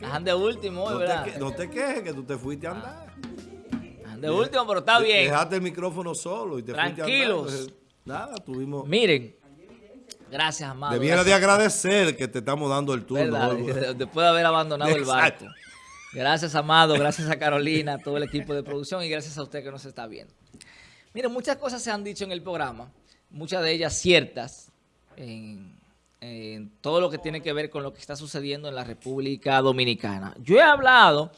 Jan de último, no ¿verdad? Te, no te quejes que tú te fuiste a andar. Jan de último, pero está bien. Dejaste el micrófono solo y te Tranquilos. fuiste a andar. Entonces, nada, tuvimos... Miren, gracias, amado. Debiera de agradecer que te estamos dando el turno. Después de haber abandonado el barco. Gracias, Amado. Gracias a Carolina, a todo el equipo de producción y gracias a usted que nos está viendo. Miren, muchas cosas se han dicho en el programa, muchas de ellas ciertas, en, en todo lo que tiene que ver con lo que está sucediendo en la República Dominicana. Yo he hablado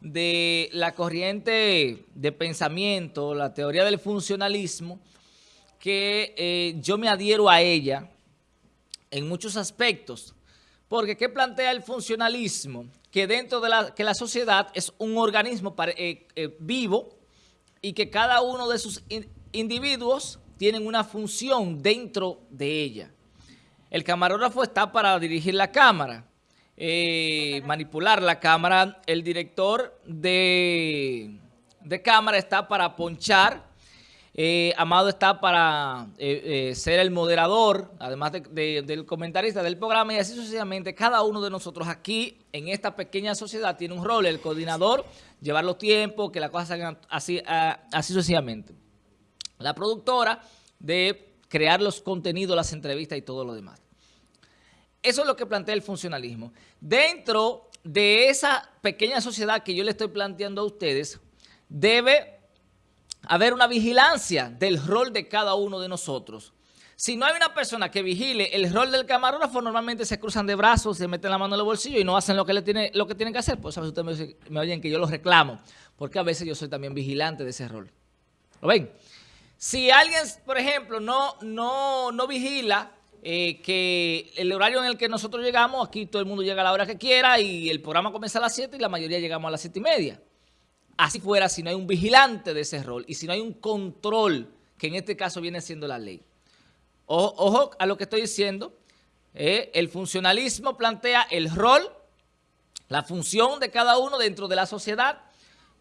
de la corriente de pensamiento, la teoría del funcionalismo, que eh, yo me adhiero a ella en muchos aspectos. Porque ¿qué plantea el funcionalismo? Que dentro de la, que la sociedad es un organismo eh, eh, vivo y que cada uno de sus in- individuos tienen una función dentro de ella. El camarógrafo está para dirigir la cámara, eh, manipular la cámara. El director de, de cámara está para ponchar. Eh, Amado está para eh, ser el moderador, además de- de- del comentarista del programa y así sucesivamente. Cada uno de nosotros aquí en esta pequeña sociedad tiene un rol, el coordinador, llevar los tiempos, que las cosas salgan así, ah, así sucesivamente. La productora de crear los contenidos, las entrevistas y todo lo demás. Eso es lo que plantea el funcionalismo. Dentro de esa pequeña sociedad que yo le estoy planteando a ustedes, debe haber una vigilancia del rol de cada uno de nosotros. Si no hay una persona que vigile el rol del camarógrafo, normalmente se cruzan de brazos, se meten la mano en el bolsillo y no hacen lo que, le tiene, lo que tienen que hacer. Pues a veces ustedes me, me oyen que yo los reclamo, porque a veces yo soy también vigilante de ese rol. ¿Lo ven? Si alguien, por ejemplo, no, no, no vigila eh, que el horario en el que nosotros llegamos, aquí todo el mundo llega a la hora que quiera y el programa comienza a las 7 y la mayoría llegamos a las 7 y media. Así fuera si no hay un vigilante de ese rol y si no hay un control, que en este caso viene siendo la ley. Ojo, a lo que estoy diciendo. eh, el funcionalismo plantea el rol, la función de cada uno dentro de la sociedad,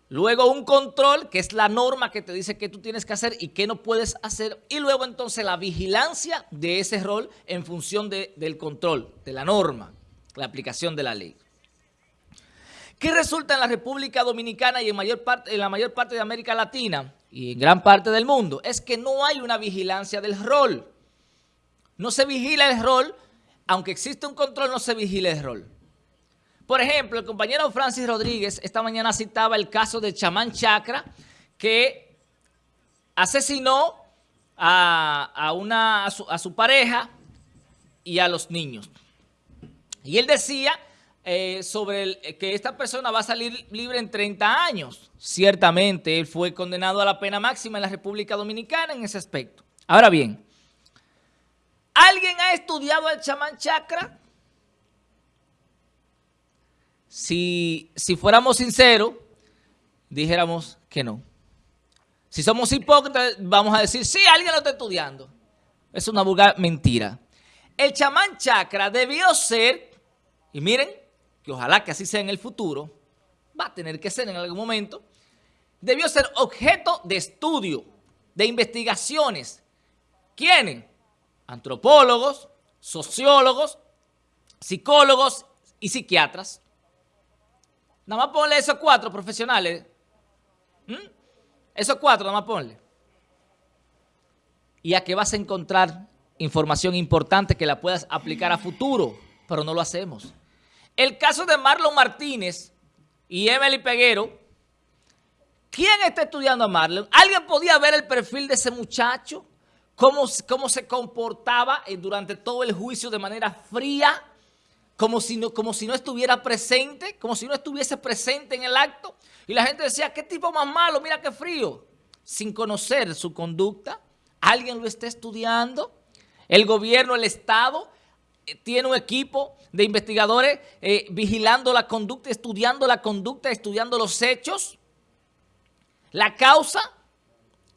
luego un control, que es la norma que te dice qué tú tienes que hacer y qué no puedes hacer, y luego entonces la vigilancia de ese rol en función de- del control, de la norma, la aplicación de la ley. ¿Qué resulta en la República Dominicana y en, mayor parte, en la mayor parte de América Latina y en gran parte del mundo? Es que no hay una vigilancia del rol. No se vigila el rol, aunque existe un control, no se vigila el rol. Por ejemplo, el compañero Francis Rodríguez esta mañana citaba el caso de Chamán Chacra, que asesinó a, a una, a su pareja y a los niños. Y él decía eh, sobre el- que esta persona va a salir libre en 30 años. Ciertamente, él fue condenado a la pena máxima en la República Dominicana en ese aspecto. Ahora bien, ¿alguien ha estudiado al chamán chakra? Si, si fuéramos sinceros, dijéramos que no. Si somos hipócritas, vamos a decir, sí, alguien lo está estudiando. Es una vulgar mentira. El chamán chakra debió ser, y miren, que ojalá que así sea en el futuro, va a tener que ser en algún momento, debió ser objeto de estudio, de investigaciones. ¿Quiénes? Antropólogos, sociólogos, psicólogos y psiquiatras. Nada más ponle esos cuatro profesionales. ¿Mm? Esos cuatro, nada más ponle. Y a que vas a encontrar información importante que la puedas aplicar a futuro, pero no lo hacemos. El caso de Marlon Martínez y Emily Peguero, ¿quién está estudiando a Marlon? ¿Alguien podía ver el perfil de ese muchacho? ¿Cómo, cómo se comportaba eh, durante todo el juicio de manera fría? Como si, no, como si no estuviera presente, como si no estuviese presente en el acto. Y la gente decía, qué tipo más malo, mira qué frío. Sin conocer su conducta, alguien lo está estudiando. El gobierno, el Estado, eh, tiene un equipo de investigadores eh, vigilando la conducta, estudiando la conducta, estudiando los hechos. La causa,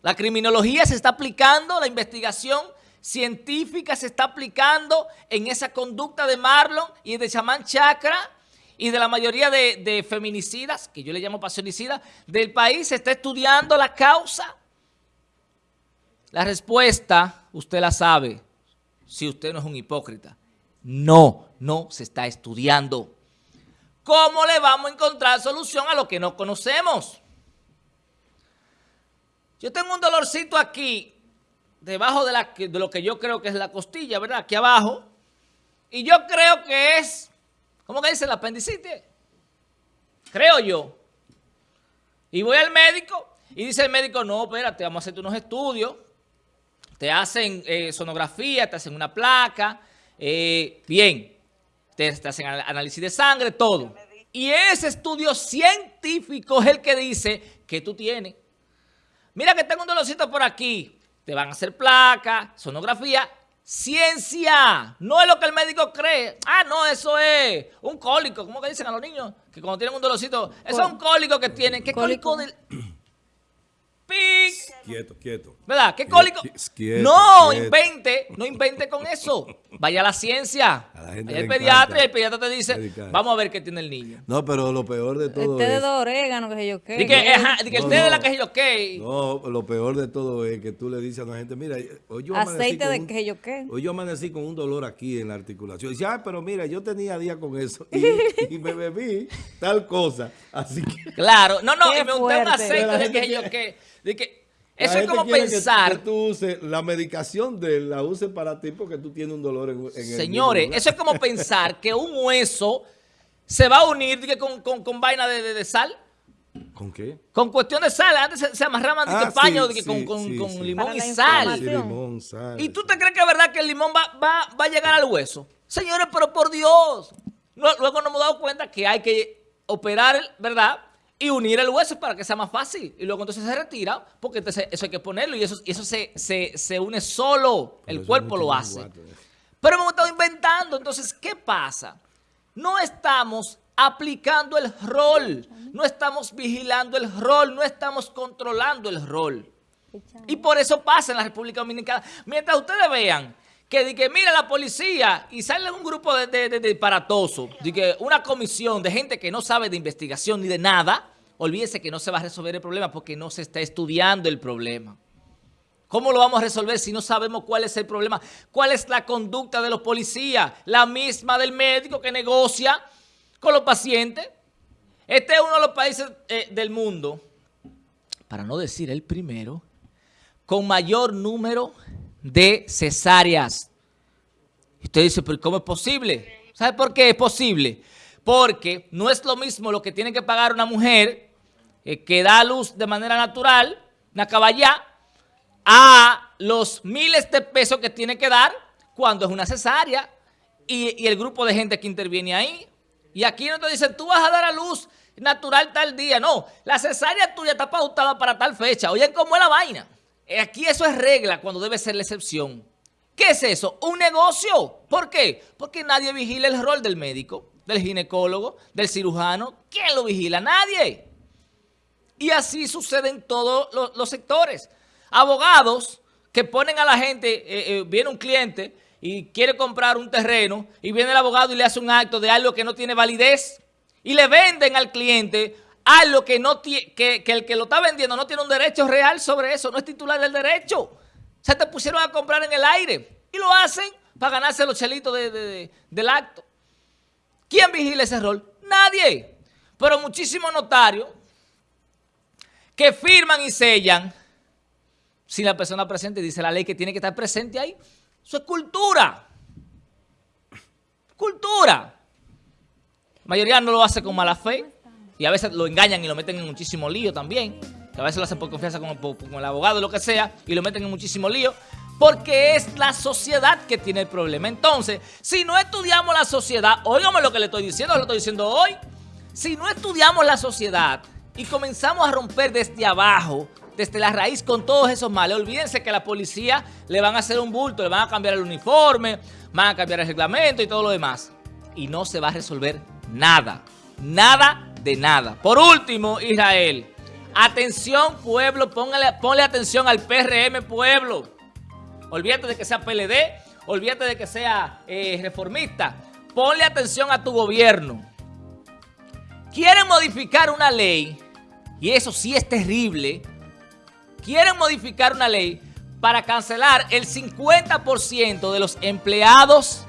la criminología se está aplicando, la investigación científica se está aplicando en esa conducta de Marlon y de Chamán Chakra y de la mayoría de, de feminicidas, que yo le llamo pasionicidas, del país. Se está estudiando la causa. La respuesta, usted la sabe, si usted no es un hipócrita. No, no se está estudiando. ¿cómo le vamos a encontrar solución a lo que no conocemos? Yo tengo un dolorcito aquí, debajo de, de lo que yo creo que es la costilla, ¿verdad? Aquí abajo. Y yo creo que es, ¿cómo que dice? La apendicitis. Creo yo. Y voy al médico y dice el médico, no, espérate, vamos a hacerte unos estudios. Te hacen eh, sonografía, te hacen una placa. Eh, bien, te, hacen análisis de sangre, todo. Y ese estudio científico es el que dice que tú tienes. Mira que tengo un dolorcito por aquí. Te van a hacer placa, sonografía, ciencia. No es lo que el médico cree. Ah, no, eso es un cólico. ¿Cómo que dicen a los niños? Que cuando tienen un dolorcito, eso es un cólico que tienen. ¿Qué cólico, del...? Quieto, quieto. ¿Verdad? ¿Qué cólico? no, invente, no invente con eso. Vaya a la ciencia. A el pediatra y el pediatra te dice, vamos a ver qué tiene el niño. No, pero lo peor de todo el té de orégano, que yo qué. que, el té de la que yo qué. No, lo peor de todo es que tú le dices a la gente, mira, hoy yo Aceite de que yo qué. Hoy yo amanecí con un dolor aquí en la articulación. Y dice, ah, pero mira, yo tenía día con eso. Y, me bebí tal cosa. Así que... Claro. No, no, y me unté un aceite de que yo qué. De que eso es como pensar. Que, tú uses la medicación de la uses para ti porque tú tienes un dolor en, en Señores, eso es como pensar que un hueso se va a unir con, con, con vaina de, de, sal. ¿Con qué? Con cuestión de sal. Antes se, se amarraban ah, de paño con, con limón y sal. limón, sal. ¿Y tú te crees que es verdad que el limón va, va, va a llegar al hueso? Señores, pero por Dios. luego nos hemos dado cuenta que hay que operar, ¿verdad?, y unir el hueso para que sea más fácil. Y luego entonces se retira, porque entonces eso hay que ponerlo y eso, eso se, se, une solo, el cuerpo lo hace. Pero hemos estado inventando, entonces, ¿qué pasa? No estamos aplicando el rol, no estamos vigilando el rol, no estamos controlando el rol. Y por eso pasa en la República Dominicana. Mientras ustedes vean que, que mira la policía y sale un grupo de, de, de, de que una comisión de gente que no sabe de investigación ni de nada, olvídese que no se va a resolver el problema porque no se está estudiando el problema. ¿Cómo lo vamos a resolver si no sabemos cuál es el problema? ¿Cuál es la conducta de los policías? La misma del médico que negocia con los pacientes. Este es uno de los países eh, del mundo, para no decir el primero, con mayor número de cesáreas. Usted dice, pero ¿cómo es posible? ¿Sabe por qué es posible? Porque no es lo mismo lo que tiene que pagar una mujer eh, que da luz de manera natural, una caballá, a los miles de pesos que tiene que dar cuando es una cesárea y, el grupo de gente que interviene ahí. Y aquí no te dicen, tú vas a dar a luz natural tal día. No, la cesárea tuya está pautada para tal fecha. Oye, ¿cómo es la vaina? Eh, aquí eso es regla cuando debe ser la excepción. ¿Qué es eso? Un negocio. ¿Por qué? Porque nadie vigila el rol del médico, del ginecólogo, del cirujano. ¿Quién lo vigila? Nadie. Y así sucede en todos los, sectores. Abogados que ponen a la gente, eh, eh, viene un cliente y quiere comprar un terreno y viene el abogado y le hace un acto de algo que no tiene validez y le venden al cliente algo que, no que, que el que lo está vendiendo no tiene un derecho real sobre eso, no es titular del derecho. Se te pusieron a comprar en el aire y lo hacen para ganarse los chelitos del acto. ¿Quién vigila ese rol? Nadie. Pero muchísimos notarios que firman y sellan sin la persona presente. Dice la ley que tiene que estar presente ahí. Eso es cultura. Cultura. La mayoría no lo hace con mala fe y a veces lo engañan y lo meten en muchísimo lío también. Que a veces lo hacen por confianza con, el abogado o lo que sea y lo meten en muchísimo lío. Porque es la sociedad que tiene el problema. Entonces, si no estudiamos la sociedad, óigame lo que le estoy diciendo, lo estoy diciendo hoy. Si no estudiamos la sociedad, y comenzamos a romper desde abajo, desde la raíz con todos esos males. Olvídense que a la policía le van a hacer un bulto, le van a cambiar el uniforme, van a cambiar el reglamento y todo lo demás. Y no se va a resolver nada, nada de nada. Por último, Israel, atención pueblo, póngale, ponle atención al PRM pueblo. Olvídate de que sea PLD, olvídate de que sea eh, reformista. Ponle atención a tu gobierno. Quieren modificar una ley, y eso sí es terrible, quieren modificar una ley para cancelar el 50% de los empleados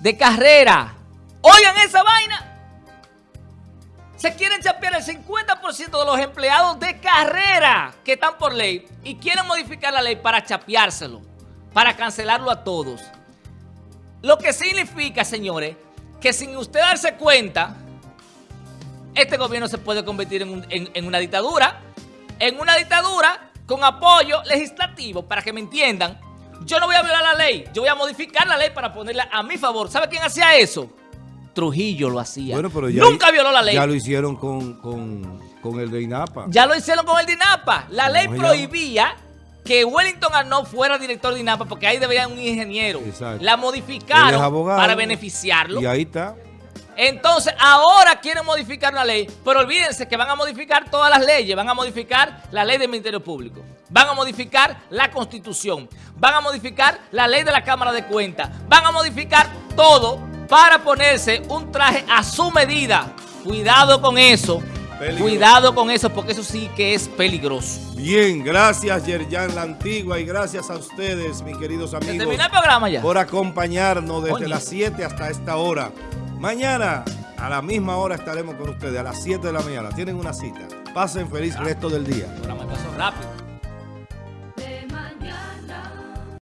de carrera. Oigan esa vaina. Se quieren chapear el 50% de los empleados de carrera que están por ley y quieren modificar la ley para chapeárselo, para cancelarlo a todos. Lo que significa, señores, que sin usted darse cuenta, este gobierno se puede convertir en, un- en- en una dictadura, en una dictadura con apoyo legislativo, para que me entiendan. Yo no voy a violar la ley, yo voy a modificar la ley para ponerla a mi favor. ¿Sabe quién hacía eso? Trujillo lo hacía. Bueno, pero ya Nunca violó la ley. Ya lo hicieron con, con, con el de INAPA. Ya lo hicieron con el DINAPA. La ley ¿Cómo se prohibía que Wellington Arnaud fuera director de DINAPA porque ahí debía un ingeniero. Exacto. La modificaron para beneficiarlo. Y ahí está. Entonces, ahora quieren modificar una ley, pero olvídense que van a modificar todas las leyes, van a modificar la ley del Ministerio Público, van a modificar la Constitución, van a modificar la ley de la Cámara de Cuentas, van a modificar todo para ponerse un traje a su medida. Cuidado con eso, Peligroso. cuidado con eso, porque eso sí que es peligroso. Bien, gracias Yerjan La Antigua y gracias a ustedes, mis queridos ¿Se amigos, el programa ya? por acompañarnos desde las 7 hasta esta hora. Mañana a la misma hora estaremos con ustedes, a las 7 de la mañana. Tienen una cita. Pasen feliz resto del día. El programa pasó rápido.